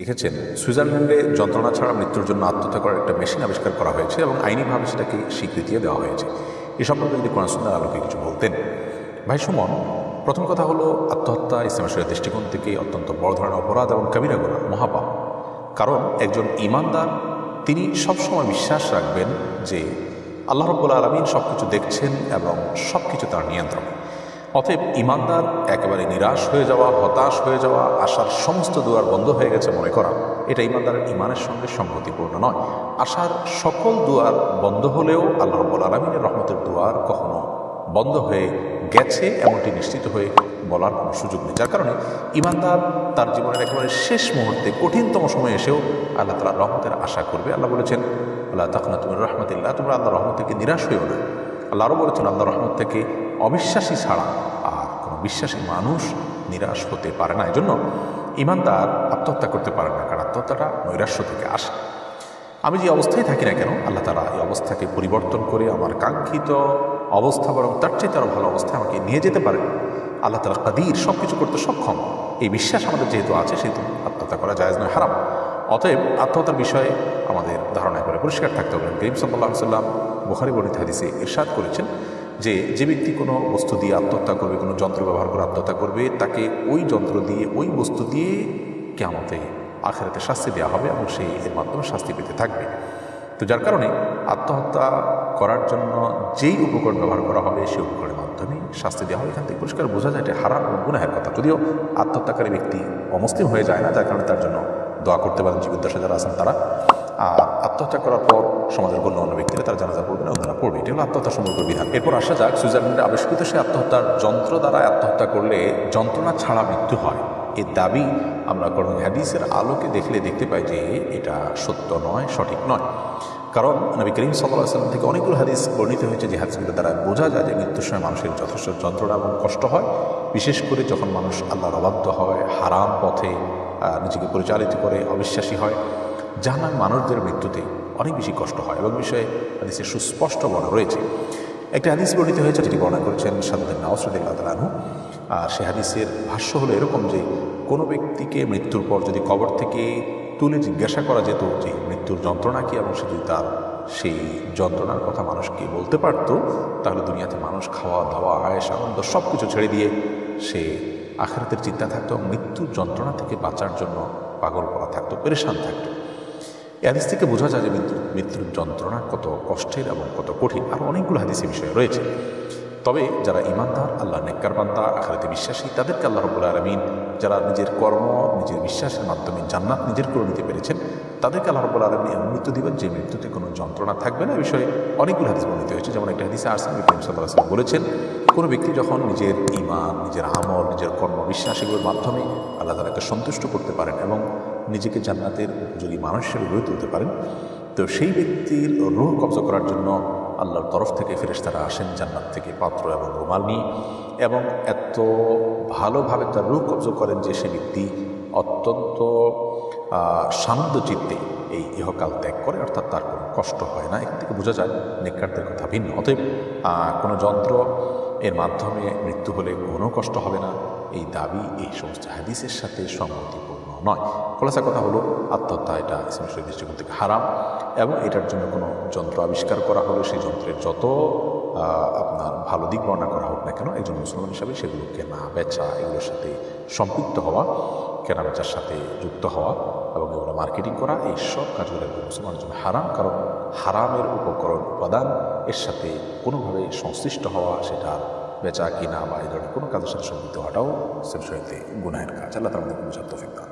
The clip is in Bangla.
লিখেছেন, সুইজারল্যান্ডে যন্ত্রণা ছাড়া মৃত্যুর জন্য আত্মহত্যা করার একটা মেশিন আবিষ্কার করা হয়েছে এবং আইনিভাবে সেটাকে স্বীকৃতিও দেওয়া হয়েছে। এ সম্পর্কে যদি সুন্দর আলোকে কিছু বলতেন। ভাই সুমন, প্রথম কথা হলো, আত্মহত্যা ইসলামের শরীরের দৃষ্টিকোণ থেকে অত্যন্ত বড় ধরনের অপরাধ এবং কাবিরা গুণা মহাপাপ। কারণ একজন ইমানদার তিনি সবসময় বিশ্বাস রাখবেন যে আল্লাহ রব্বুল আলমিন সব কিছু দেখছেন এবং সব কিছু তার নিয়ন্ত্রণে অতএব ইমানদার একেবারে নিরাশ হয়ে যাওয়া, হতাশ হয়ে যাওয়া, আশার সমস্ত দুয়ার বন্ধ হয়ে গেছে মনে করা। এটা ইমানদারের ইমানের সঙ্গে সঙ্গতিপূর্ণ নয়। আশার সকল দুয়ার বন্ধ হলেও আল্লাহ রব্বুল আলমিনের রহমতের দুয়ার কখনো বন্ধ হয়ে গেছে এমনটি নিশ্চিত হয়ে বলার কোনো সুযোগ নেই। যার কারণে ইমানদার তার জীবনের একেবারে শেষ মুহূর্তে, কঠিনতম সময় এসেও আল্লাহ তালা রহমতের আশা করবে। আল্লাহ বলেছেন, আল্লাহ তখন তুমি রহমতিল্লাহ তোমরা আল্লাহ রহমত থেকে নিরাশ হয়েও না। আল্লাহ আরও বলেছেন আল্লাহ রহমত থেকে অবিশ্বাসী ছাড়া আর কোনো বিশ্বাসী মানুষ নিরাশ হতে পারে না। এই জন্য ইমানদার আত্মহত্যা করতে পারে না, কারণ আত্মহত্যাটা নৈরাশ্য থেকে আসে। আমি যে অবস্থায় থাকি না কেন, আল্লাহ তারা এই অবস্থাকে পরিবর্তন করে আমার কাঙ্ক্ষিত অবস্থা বরং তার চেয়ে আরও ভালো অবস্থায় আমাকে নিয়ে যেতে পারে। আল্লাহ তালা কাদির সব কিছু করতে সক্ষম। এই বিশ্বাস আমাদের যেহেতু আছে, সেহেতু আত্মহত্যা করা যায় নয়, হারাম। অতএব আত্মহত্যার বিষয়ে আমাদের ধারণা করে পরিষ্কার থাকতে হবে। করিম সাল্লাহ সাল্লাম বুখারি বর্ণিত হাদিসে ইরশাদ করেছেন যে যে ব্যক্তি কোনো বস্তু দিয়ে আত্মহত্যা করবে, কোনো যন্ত্র ব্যবহার করে আত্মহত্যা করবে, তাকে ওই যন্ত্র দিয়ে, ওই বস্তু দিয়ে কেমতে আখেরাতে শাস্তি দেওয়া হবে এবং সেই এর মাধ্যমে শাস্তি পেতে থাকবে। তো যার কারণে আত্মহত্যা করার জন্য যেই উপকরণ ব্যবহার করা হবে সেই উপকরণের মাধ্যমে শাস্তি দেওয়া হবে। এখান থেকে পরিষ্কার বোঝা যায় এটা হারাম এবং গুনাহের কথা। যদিও আত্মহত্যাকারী ব্যক্তি অমুসলিম হয়ে যায় না, যার কারণে তার জন্য দোয়া করতে পারেন জীবিদ্দশা যারা আছেন তারা। আর আত্মহত্যা করার পর সমাজের কোনো অন্য ব্যক্তিরা তারা জানাজা পড়বে না অন্যরা পড়বে। এটি হলো আত্মহত্যা সম্পর্ক বিধান। এরপর আসা যাক, সুইজারল্যান্ডে আবিষ্কৃত সে আত্মহত্যার যন্ত্র দ্বারা আত্মহত্যা করলে যন্ত্রণা ছাড়া মৃত্যু হয়। এর দাবি আমরা কোরআন হাদিসের আলোকে দেখলে দেখতে পাই যে এটা সত্য নয়, সঠিক নয়। কারণ নবী করিম সাল্লাহ সাল্লাম থেকে অনেকগুলো হাদিস বর্ণিত হয়েছে যে হাদিসগুলো দ্বারা। বোঝা যায় যে মৃত্যুর সময় মানুষের যথেষ্ট যন্ত্রণা এবং কষ্ট হয়। বিশেষ করে যখন মানুষ আল্লাহর অবাধ্য হয়, হারাম পথে নিজেকে পরিচালিত করে, অবিশ্বাসী হয়। জাহান্নাম মানুষদের মৃত্যুতে অনেক বেশি কষ্ট হয় এবং বিষয়ে হাদিসের সুস্পষ্ট বর্ণনা রয়েছে। একটি হাদিস বর্ণিত হয়েছে যেটি বর্ণনা করেছেন সাদুদ্দিন নওসরুল্লাহ তালানহু আর সে হাদিসের ভাষ্য হলো এরকম যে, কোনো ব্যক্তিকে মৃত্যুর পর যদি কবর থেকে তুলে জিজ্ঞাসা করা যেত যে, মৃত্যুর যন্ত্রণা কি এবং সে যদি তার সেই যন্ত্রণার কথা মানুষকে বলতে পারত, তাহলে দুনিয়াতে মানুষ খাওয়া, দাওয়া আয়েস আনন্দ সব কিছু ছেড়ে দিয়ে সে আখেরাতের চিন্তা থাকতো মৃত্যুর যন্ত্রণা থেকে বাঁচার জন্য পাগল করা থাকতো, পেরেশান থাকতো। হাদিস থেকে বোঝা যায় যে মৃত্যু মৃত্যুর যন্ত্রণা কত কষ্টের এবং কত কঠিন আরও অনেকগুলো হাদিসের বিষয় রয়েছে। তবে যারা ইমানদার আল্লাহ নেককার বান্দা, আখরাতে বিশ্বাসী, তাদেরকে আল্লাহ রবুল্লা আলমিন যারা নিজের কর্ম, নিজের বিশ্বাসের মাধ্যমে জান্নাত নিজের করে নিতে পেরেছেন, তাদেরকে আল্লাহ রবুল্লা আলমী এমন মৃত্যু দিবেন যে মৃত্যুতে কোনো যন্ত্রণা থাকবে না। বিষয়ে অনেকগুলো হাদিস বর্ণিত হয়েছে। যেমন একটা হাদিসে আরসান ইব্রাহিম সাল্লাহ সাল্লাম বলেছেন, কোনো ব্যক্তি যখন নিজের ইমান নিজের আমল, নিজের কর্ম বিশ্বাস এগুলোর মাধ্যমে আল্লাহ তালাকে সন্তুষ্ট করতে পারেন এবং নিজেকে জান্নাতের উপযোগী মানুষ হিসেবে গড়ে তুলতে পারেন তো সেই ব্যক্তির রোহ কবজা করার জন্য আল্লাহর তরফ থেকে ফেরেশতারা আসেন জান্নাত থেকে পাত্র এবং রুমাল নিয়ে এবং এত ভালোভাবে তার রুহ কবজ করেন যে সে ব্যক্তি অত্যন্ত আহ, শান্ত চিত্তে এই ইহকাল ত্যাগ করে অর্থাৎ তার কোনো কষ্ট হয় না। এখান থেকে বোঝা যায় নেককারদের কথা ভিন্ন। অতএব কোনো যন্ত্র এর মাধ্যমে মৃত্যু হলে কোনো কষ্ট হবে না। এই দাবি এই সমস্ত হাদিসের সাথে সম্মতিপূর্ণ নয়। খোলাসা কথা হলো, আত্মহত্যা এটা ইসলামের দৃষ্টিকোণ থেকে হারাম এবং এটার জন্য কোনো যন্ত্র আবিষ্কার করা হলে, সেই যন্ত্রের যত আপনার ভালো দিক বর্ণনা করা হোক না কেন, একজন মুসলমান হিসাবে সেগুলো কেনা বেচা, এগুলোর সাথে সম্পৃক্ত হওয়া কেনা বেচার সাথে যুক্ত হওয়া এবং এগুলো মার্কেটিং করা, এই সব কাজগুলো মুসলমানের জন্য হারাম, কারণ হারামের উপকরণ উপাদান এর সাথে কোনোভাবে সংশ্লিষ্ট হওয়া, সেটা বেচা কিনা বা এই ধরনের কোনো কাজের সাথে সম্পৃক্ত হওয়াটাও সেলসইতে গুনাহের কাজ আল্লাহ তার মধ্যে কোনো তৌফিক দান।